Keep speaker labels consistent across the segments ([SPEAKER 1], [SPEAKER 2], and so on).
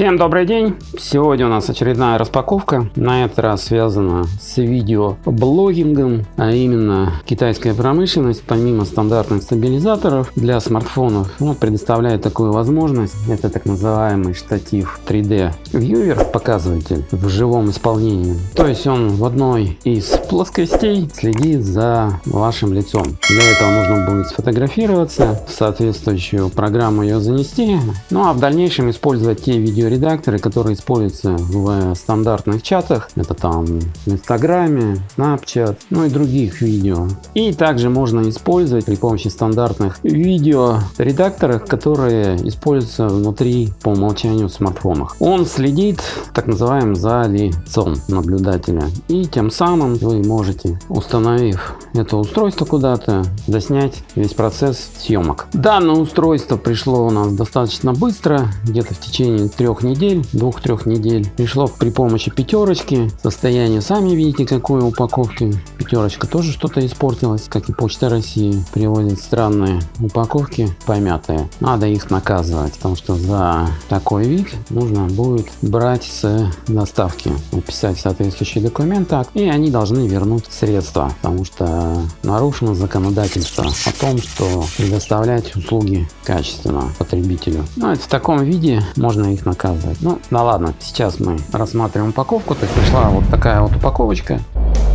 [SPEAKER 1] Всем добрый день! Сегодня у нас очередная распаковка. На этот раз связана с видеоблогингом, а именно китайская промышленность, помимо стандартных стабилизаторов для смартфонов, ну, предоставляет такую возможность. Это так называемый штатив 3D Viewer, показыватель в живом исполнении. То есть он в одной из плоскостей следит за вашим лицом. Для этого нужно будет сфотографироваться, в соответствующую программу ее занести, ну а в дальнейшем использовать те видео видеоредакторы, которые используются в стандартных чатах. Это там в Инстаграме, Snapchat, ну и других видео. И также можно использовать при помощи стандартных видеоредакторов, которые используются внутри по умолчанию в смартфонах. Он следит так называемым за лицом наблюдателя. И тем самым вы можете, установив это устройство куда-то, заснять весь процесс съемок. Данное устройство пришло у нас достаточно быстро, где-то в течение трех трех недель, двух-трех недель. Пришло при помощи пятерочки. Состояние сами видите какой упаковки. Пятерочка тоже что-то испортилась, как и Почта России. Приводит странные упаковки, помятые. Надо их наказывать, потому что за такой вид нужно будет брать с доставки. Написать соответствующий документ и они должны вернуть средства, потому что нарушено законодательство о том, что предоставлять услуги качественно потребителю. Ну, это в таком виде можно их наказать показывать. Ну, да ладно, сейчас мы рассматриваем упаковку. То есть пришла вот такая вот упаковочка.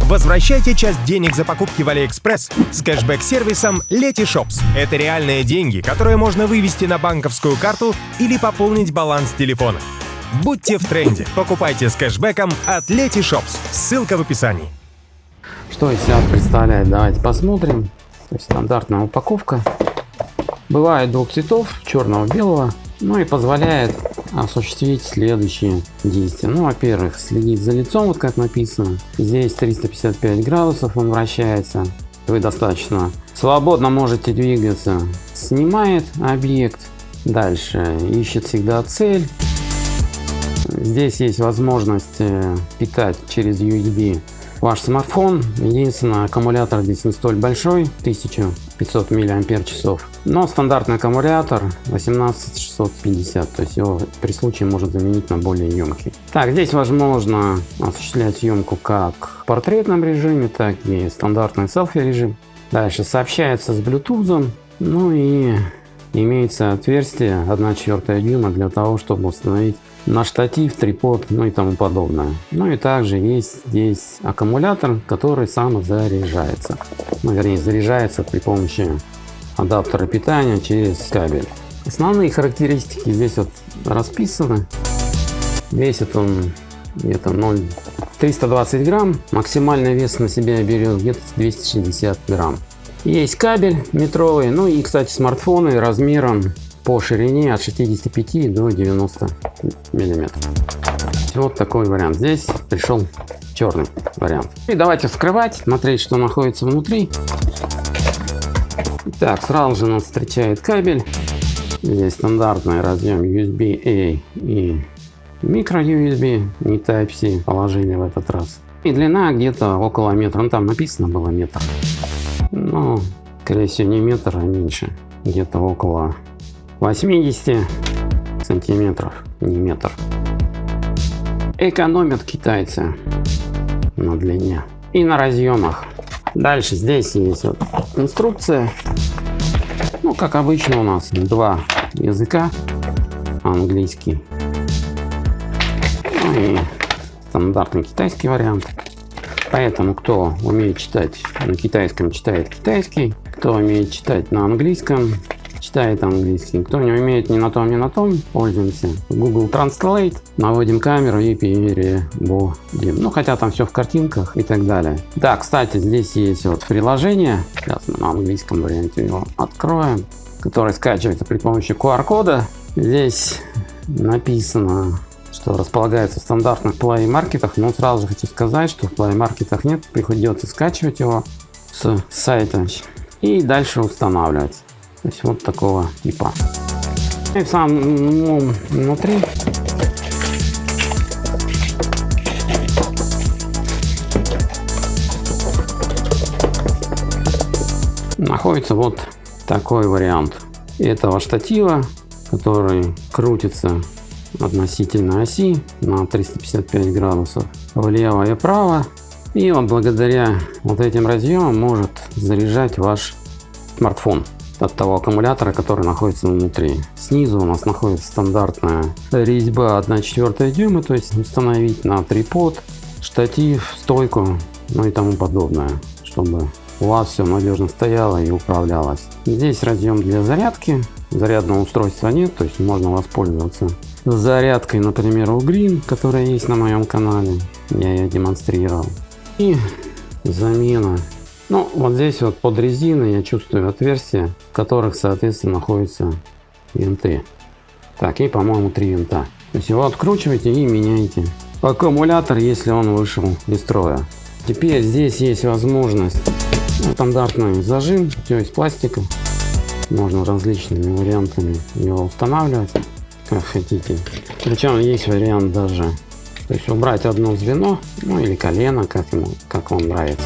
[SPEAKER 2] Возвращайте часть денег за покупки в AliExpress с кэшбэк-сервисом Letyshops. Это реальные деньги, которые можно вывести на банковскую карту или пополнить баланс телефона. Будьте в тренде. Покупайте с кэшбэком от Letyshops. Ссылка в описании.
[SPEAKER 1] Что из себя представляет? Давайте посмотрим. То есть стандартная упаковка. Бывает двух цветов, черного, белого. Ну и позволяет осуществить следующие действия. Ну, во-первых, следить за лицом, вот как написано. Здесь 355 градусов он вращается. Вы достаточно свободно можете двигаться. Снимает объект. Дальше ищет всегда цель. Здесь есть возможность э, питать через USB ваш смартфон. Единственное, аккумулятор здесь не столь большой, 1500 мАч, но стандартный аккумулятор 18650, то есть его при случае может заменить на более емкий. Так, здесь возможно осуществлять съемку как в портретном режиме, так и стандартный селфи режим. Дальше сообщается с Bluetooth, ну и имеется отверстие 1,4 дюйма для того, чтобы установить на штатив, трипод, ну и тому подобное. Ну и также есть здесь аккумулятор, который сам заряжается. Ну, вернее, заряжается при помощи адаптера питания через кабель. Основные характеристики здесь вот расписаны. Весит он где-то 0 320 грамм. Максимальный вес на себя берет где-то 260 грамм. Есть кабель метровый, ну и, кстати, смартфоны размером по ширине от 65 до 90 миллиметров. Вот такой вариант. Здесь пришел черный вариант. И давайте вскрывать, смотреть, что находится внутри. Так, сразу же нас встречает кабель. Здесь стандартный разъем USB-A и микро USB, не Type-C положили в этот раз. И длина где-то около метра. Ну там написано было метр. Но, скорее всего, не метр, а меньше. Где-то около 80 сантиметров, не метр. Экономят китайцы на длине и на разъемах. Дальше здесь есть вот инструкция. Ну, как обычно у нас два языка. Английский ну и стандартный китайский вариант. Поэтому кто умеет читать на китайском, читает китайский. Кто умеет читать на английском, читает английский. Кто не умеет ни на том, ни на том, пользуемся Google Translate, наводим камеру и переводим. Ну, хотя там все в картинках и так далее. Да, кстати, здесь есть вот приложение, сейчас мы на английском варианте его откроем, которое скачивается при помощи QR-кода. Здесь написано что располагается в стандартных Play маркетах, но сразу же хочу сказать, что в Play маркетах нет, приходится скачивать его с сайта и дальше устанавливать. То есть вот такого типа. И в самом ну, внутри находится вот такой вариант этого штатива, который крутится относительно оси на 355 градусов влево и вправо. И он благодаря вот этим разъемам может заряжать ваш смартфон от того аккумулятора, который находится внутри. Снизу у нас находится стандартная резьба 1,4 дюйма, то есть установить на трипод, штатив, стойку, ну и тому подобное, чтобы у вас все надежно стояло и управлялось. Здесь разъем для зарядки, зарядного устройства нет, то есть можно воспользоваться зарядкой, например, у Green, которая есть на моем канале, я ее демонстрировал. И замена. Ну, вот здесь вот под резиной я чувствую отверстия, в которых, соответственно, находятся винты. Так, и, по-моему, три винта. То есть его откручиваете и меняете аккумулятор, если он вышел из строя. Теперь здесь есть возможность ну, стандартный зажим, все из пластика. Можно различными вариантами его устанавливать, как хотите. Причем есть вариант даже, то есть убрать одно звено, ну или колено, как ему, как вам нравится.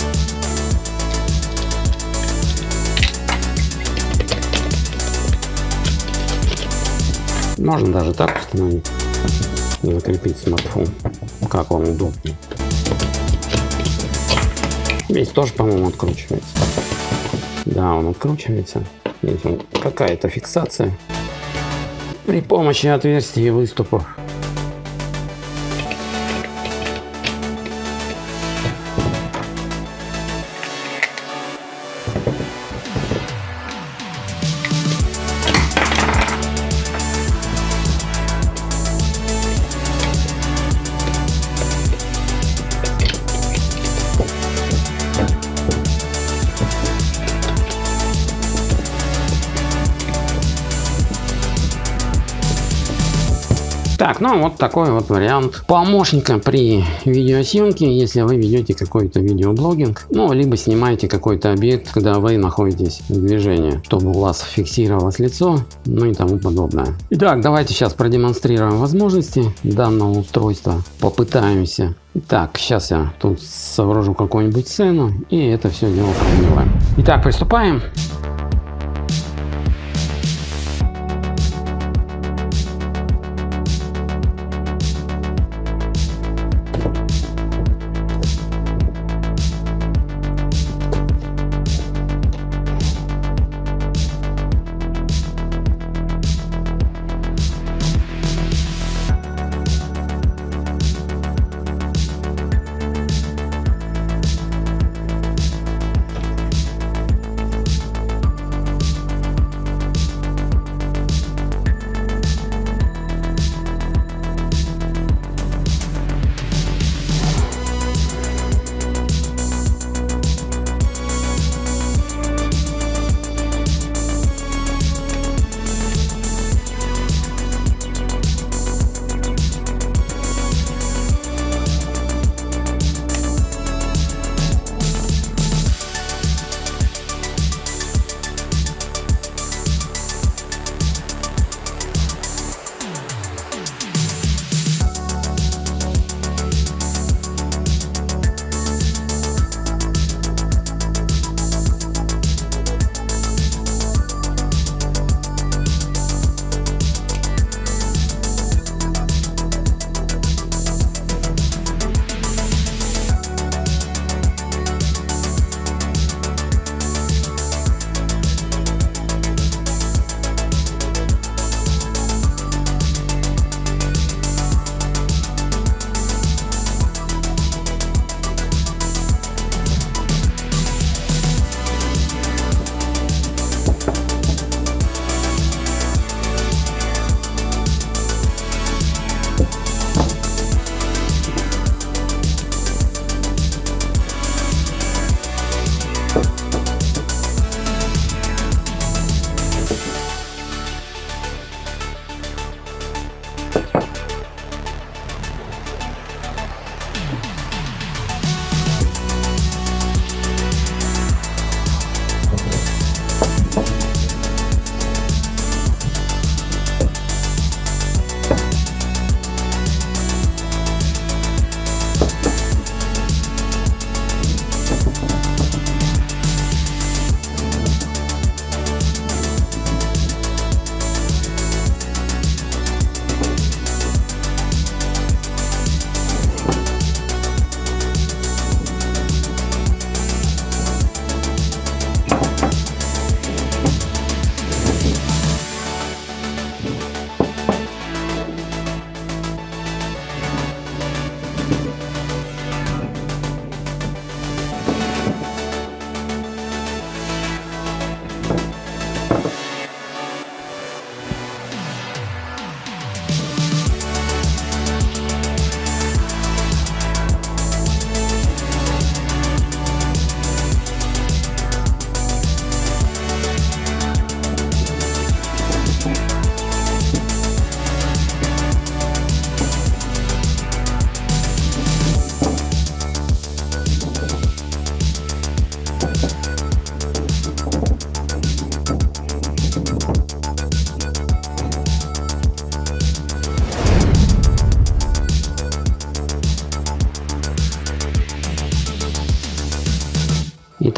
[SPEAKER 1] Можно даже так установить, закрепить смартфон, как вам удобнее. Здесь тоже, по-моему, откручивается. Да, он откручивается. Здесь какая-то фиксация при помощи отверстий и выступов. Так, ну вот такой вот вариант помощника при видеосъемке, если вы ведете какой-то видеоблогинг, ну, либо снимаете какой-то объект, когда вы находитесь в движении, чтобы у вас фиксировалось лицо, ну и тому подобное. Итак, давайте сейчас продемонстрируем возможности данного устройства, попытаемся так, сейчас я тут сооружу какую-нибудь сцену и это все дело продлеваем. Итак, приступаем.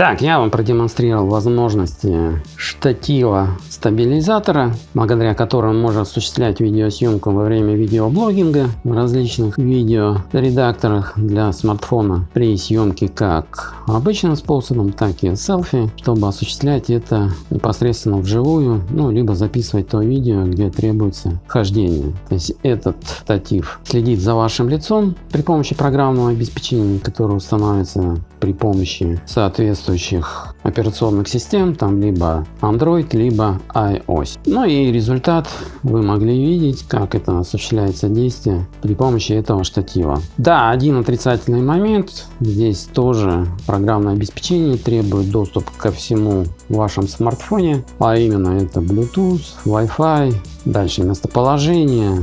[SPEAKER 1] Итак, я вам продемонстрировал возможности штатива стабилизатора, благодаря которому можно осуществлять видеосъемку во время видеоблогинга в различных видеоредакторах для смартфона при съемке как обычным способом, так и селфи, чтобы осуществлять это непосредственно вживую, ну, либо записывать то видео, где требуется хождение. То есть этот штатив следит за вашим лицом при помощи программного обеспечения, которое устанавливается при помощи соответствующих операционных систем, там либо Android, либо iOS. Ну и результат вы могли видеть, как это осуществляется действие при помощи этого штатива. Да, один отрицательный момент, здесь тоже программное обеспечение требует доступ ко всему в вашем смартфоне, а именно это Bluetooth, Wi-Fi, дальше местоположение,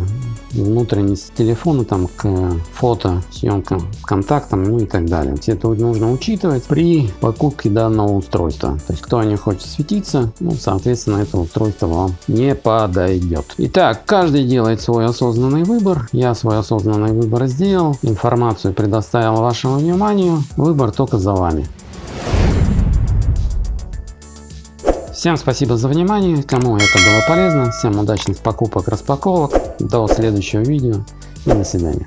[SPEAKER 1] внутренность телефона там к фото, съемкам, контактам, ну и так далее. Все это нужно учитывать при покупке данного устройства. То есть кто не хочет светиться, ну соответственно это устройство вам не подойдет. Итак, каждый делает свой осознанный выбор. Я свой осознанный выбор сделал, информацию предоставил вашему вниманию. Выбор только за вами. Всем спасибо за внимание, кому это было полезно, всем удачных покупок, распаковок, до следующего видео и до свидания.